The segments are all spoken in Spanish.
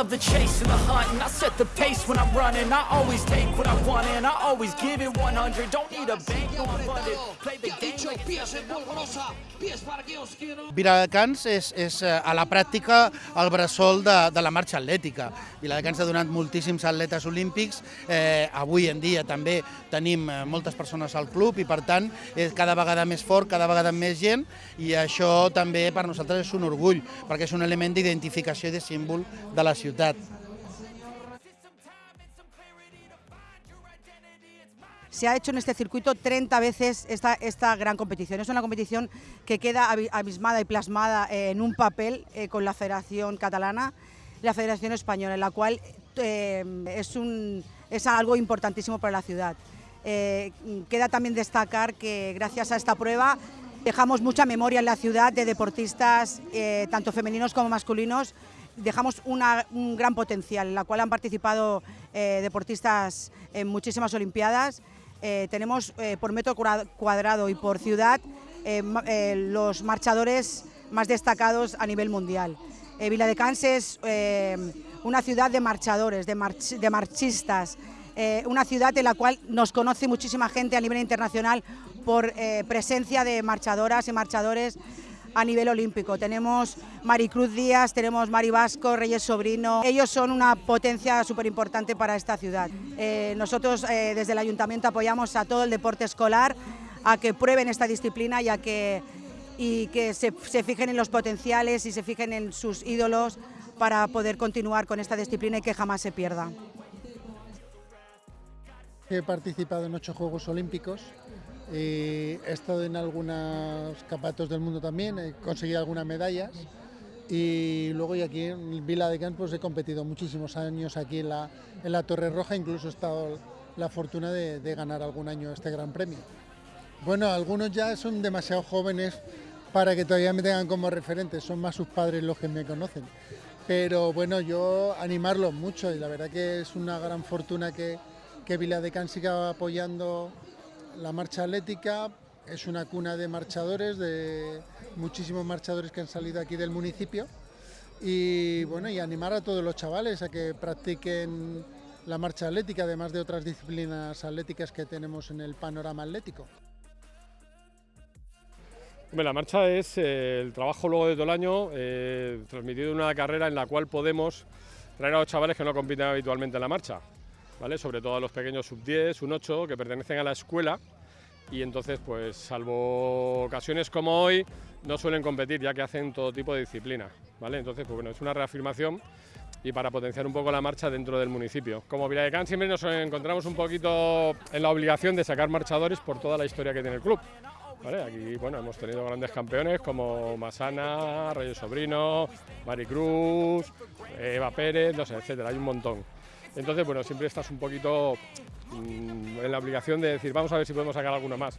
love the chase and the hunt, and I set the pace when I'm running. I always take what I want, and I always give it 100. Don't need a bank, no funded. Pies en polvorosa, pies os quiero. Viladecans és, és eh, a la pràctica el bressol de, de la marxa atlètica. Viladecans ha donat moltíssims atletes olímpics, eh, avui en dia també tenim eh, moltes persones al club i per tant és cada vegada més fort, cada vegada més gent i això també per nosaltres és un orgull perquè és un element d'identificació i de símbol de la ciutat. Se ha hecho en este circuito 30 veces esta, esta gran competición. Es una competición que queda abi- abismada y plasmada eh, en un papel eh, con la Federación Catalana la Federación Española, en la cual eh, es, un, es algo importantísimo para la ciudad. Eh, queda también destacar que gracias a esta prueba dejamos mucha memoria en la ciudad de deportistas, tanto femeninos como masculinos, dejamos un gran potencial, en la cual han participado deportistas en muchísimas Olimpiadas. Eh, tenemos eh, por metro cua- cuadrado y por ciudad eh, los marchadores más destacados a nivel mundial. Eh, Viladecans es eh, una ciudad de marchadores, de, march- de marchistas, una ciudad en la cual nos conoce muchísima gente a nivel internacional por presencia de marchadoras y marchadores a nivel olímpico. Tenemos Maricruz Díaz, tenemos Mari Vasco, Reyes Sobrino. Ellos son una potencia súper importante para esta ciudad. Eh, nosotros eh, desde el ayuntamiento apoyamos a todo el deporte escolar a que prueben esta disciplina y a que, y que se, se fijen en los potenciales y se fijen en sus ídolos para poder continuar con esta disciplina y que jamás se pierda. He participado en ocho Juegos Olímpicos, y he estado en algunos campeonatos del mundo también, he conseguido algunas medallas y luego y aquí en Vila de Campos he competido muchísimos años aquí en la, en la Torre Roja, incluso he estado la fortuna de, de ganar algún año este gran premio. Bueno, algunos ya son demasiado jóvenes para que todavía me tengan como referente, son más sus padres los que me conocen. Pero bueno, yo animarlos mucho y la verdad que es una gran fortuna que, que Viladecans siga apoyando la marcha atlética. Es una cuna de marchadores, de muchísimos marchadores que han salido aquí del municipio. Y bueno, y animar a todos los chavales a que practiquen la marcha atlética, además de otras disciplinas atléticas que tenemos en el panorama atlético. La marcha es eh, el trabajo luego de todo el año, eh, transmitido en una carrera en la cual podemos traer a los chavales que no compiten habitualmente en la marcha, ¿vale? Sobre todo a los pequeños sub-10, un 8, que pertenecen a la escuela y entonces, pues salvo ocasiones como hoy, no suelen competir ya que hacen todo tipo de disciplina, ¿vale? Entonces, pues bueno, es una reafirmación y para potenciar un poco la marcha dentro del municipio. Como Viladecans siempre nos encontramos un poquito en la obligación de sacar marchadores por toda la historia que tiene el club. Aquí bueno, hemos tenido grandes campeones como Masana, Reyes Sobrino, Maricruz, Eva Pérez, no sé, etcétera, hay un montón. Entonces, bueno, siempre estás un poquito mm, en la obligación de decir, vamos a ver si podemos sacar alguna más.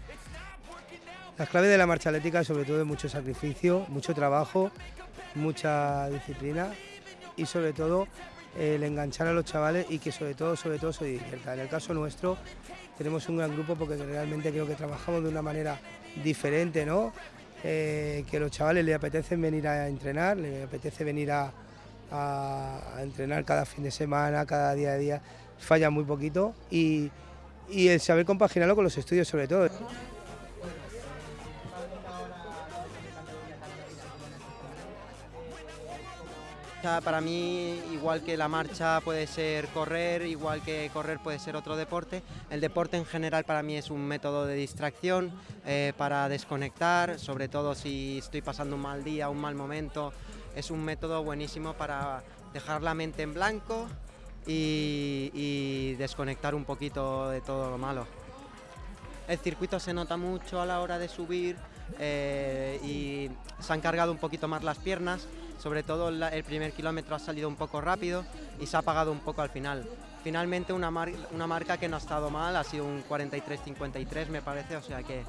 Las claves de la marcha atlética sobre todo es mucho sacrificio, mucho trabajo, mucha disciplina y sobre todo el enganchar a los chavales y que sobre todo, sobre todo se diviertan. En el caso nuestro tenemos un gran grupo porque realmente creo que trabajamos de una manera diferente, ¿no? Eh, que a los chavales les apetece venir a entrenar, les apetece venir a, a- entrenar cada fin de semana, cada día de día, falla muy poquito y, y el saber compaginarlo con los estudios sobre todo. Para mí, igual que la marcha puede ser correr, igual que correr puede ser otro deporte, el deporte en general para mí es un método de distracción, eh, para desconectar, sobre todo si estoy pasando un mal día, un mal momento, es un método buenísimo para dejar la mente en blanco y, y desconectar un poquito de todo lo malo. El circuito se nota mucho a la hora de subir eh, y se han cargado un poquito más las piernas, sobre todo el primer kilómetro ha salido un poco rápido y se ha apagado un poco al final. Finalmente una, una marca que no ha estado mal, ha sido un 43-53 me parece, o sea que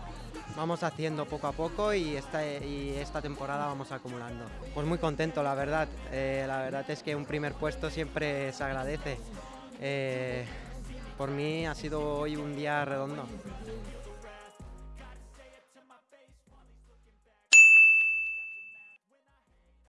vamos haciendo poco a poco y esta, y esta temporada vamos acumulando. Pues muy contento, la verdad. Eh, la verdad es que un primer puesto siempre se agradece. Eh, por mí ha sido hoy un día redondo.